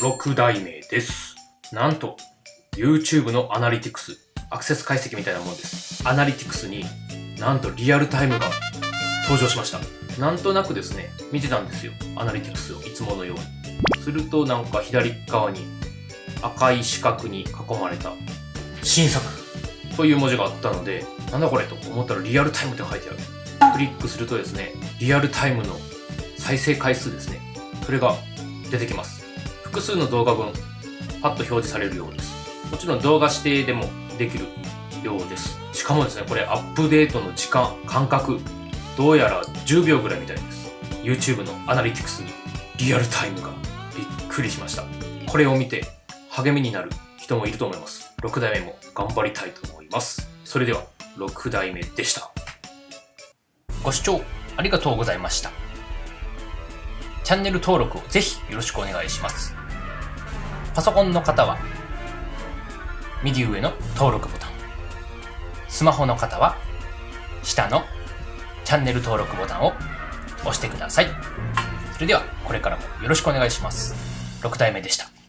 6代目です。なんと、YouTube のアナリティクス、アクセス解析みたいなもんです。アナリティクスになんとリアルタイムが登場しました。なんとなくですね、見てたんですよ。アナリティクスをいつものように。するとなんか左側に赤い四角に囲まれた新作という文字があったので、なんだこれと思ったらリアルタイムって書いてある。クリックするとですね、リアルタイムの再生回数ですね。それが出てきます。複数の動画分、パッと表示されるようです。もちろん動画指定でもできるようです。しかもですね、これアップデートの時間、間隔、どうやら10秒ぐらいみたいです。YouTube のアナリティクスにリアルタイムがびっくりしました。これを見て励みになる人もいると思います。6代目も頑張りたいと思います。それでは、6代目でした。ご視聴ありがとうございました。チャンネル登録をぜひよろしくお願いします。パソコンの方は、右上の登録ボタン。スマホの方は、下のチャンネル登録ボタンを押してください。それでは、これからもよろしくお願いします。6体目でした。